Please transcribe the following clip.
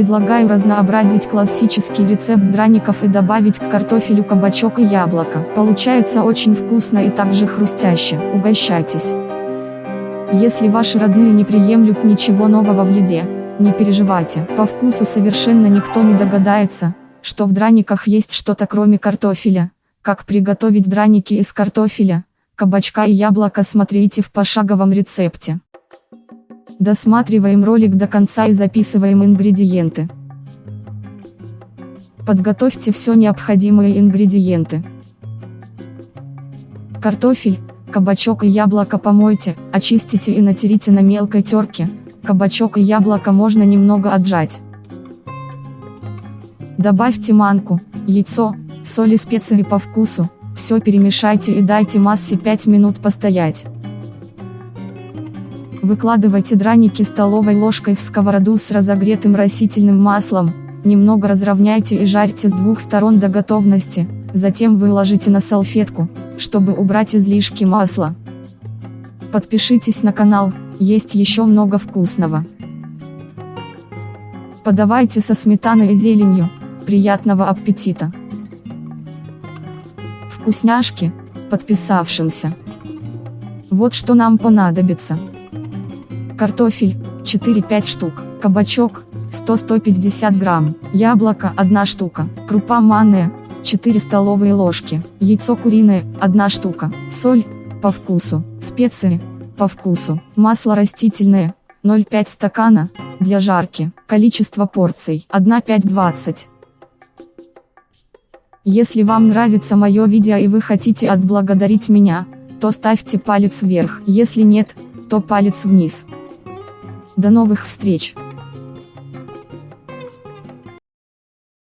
Предлагаю разнообразить классический рецепт драников и добавить к картофелю кабачок и яблоко. Получается очень вкусно и также хрустяще. Угощайтесь. Если ваши родные не приемлют ничего нового в еде, не переживайте. По вкусу совершенно никто не догадается, что в драниках есть что-то кроме картофеля. Как приготовить драники из картофеля, кабачка и яблока смотрите в пошаговом рецепте. Досматриваем ролик до конца и записываем ингредиенты. Подготовьте все необходимые ингредиенты. Картофель, кабачок и яблоко помойте, очистите и натерите на мелкой терке. Кабачок и яблоко можно немного отжать. Добавьте манку, яйцо, соль и специи по вкусу, все перемешайте и дайте массе 5 минут постоять. Выкладывайте драники столовой ложкой в сковороду с разогретым растительным маслом, немного разровняйте и жарьте с двух сторон до готовности, затем выложите на салфетку, чтобы убрать излишки масла. Подпишитесь на канал, есть еще много вкусного. Подавайте со сметаной и зеленью, приятного аппетита! Вкусняшки, подписавшимся. Вот что нам понадобится картофель, 4-5 штук, кабачок, 100-150 грамм, яблоко, 1 штука, крупа манная, 4 столовые ложки, яйцо куриное, 1 штука, соль, по вкусу, специи, по вкусу, масло растительное, 0,5 стакана, для жарки, количество порций, 1-5-20. Если вам нравится мое видео и вы хотите отблагодарить меня, то ставьте палец вверх, если нет, то палец вниз. До новых встреч!